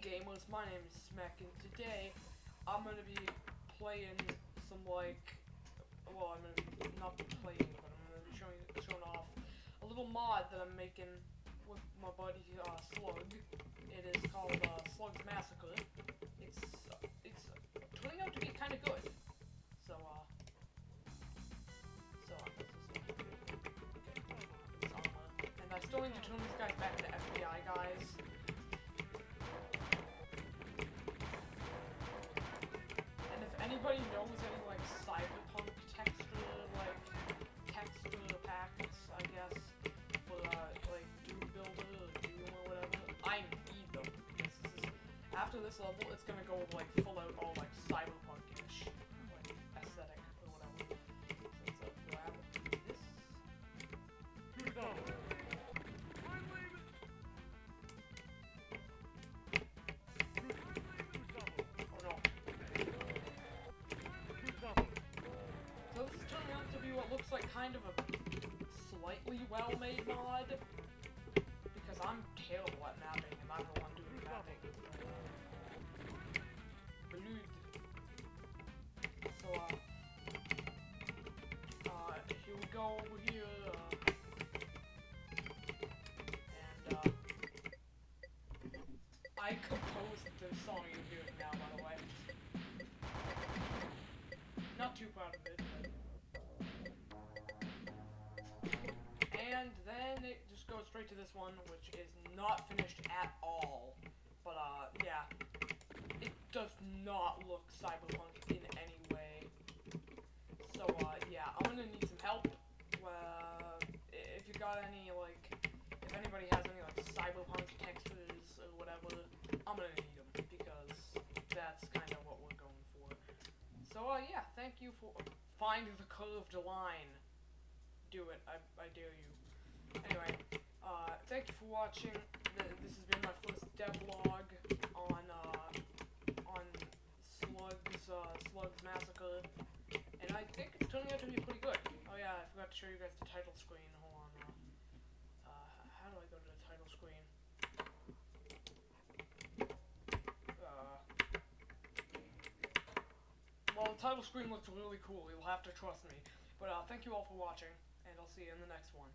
gamers, my name is Smack, and today I'm gonna be playing some like, well, I'm gonna not be playing, but I'm gonna be showing showing off a little mod that I'm making with my buddy uh, Slug. It is called uh, Slug's Massacre. It's uh, it's turning out to be kind of good. So uh, so this okay. And I still need to turn these guys back to FBI guys. Anybody knows any like cyberpunk texture, like texture packs, I guess, for uh, like Doom Builder or Doom or whatever, I need them. This is, after this level, it's gonna go like full out all like cyberpunk-ish, out to be what looks like kind of a slightly well-made mod. Because I'm terrible at mapping and I'm the one doing the mapping. Blood. So, uh, uh, here we go over here, uh, and, uh, I composed the song you're hearing now, by the way. Not too proud of it, goes straight to this one, which is not finished at all. But, uh, yeah. It does not look cyberpunk in any way. So, uh, yeah, I'm gonna need some help. Uh, if you got any, like, if anybody has any, like, cyberpunk textures or whatever, I'm gonna need them, because that's kind of what we're going for. So, uh, yeah, thank you for find the curved line. Do it, I, I dare you. Thank you for watching. This has been my first devlog on, uh, on Slug's, uh, Slug's Massacre. And I think it's turning out to be pretty good. Oh yeah, I forgot to show you guys the title screen. Hold on, uh, uh, how do I go to the title screen? Uh, well, the title screen looks really cool. You'll have to trust me. But uh, thank you all for watching, and I'll see you in the next one.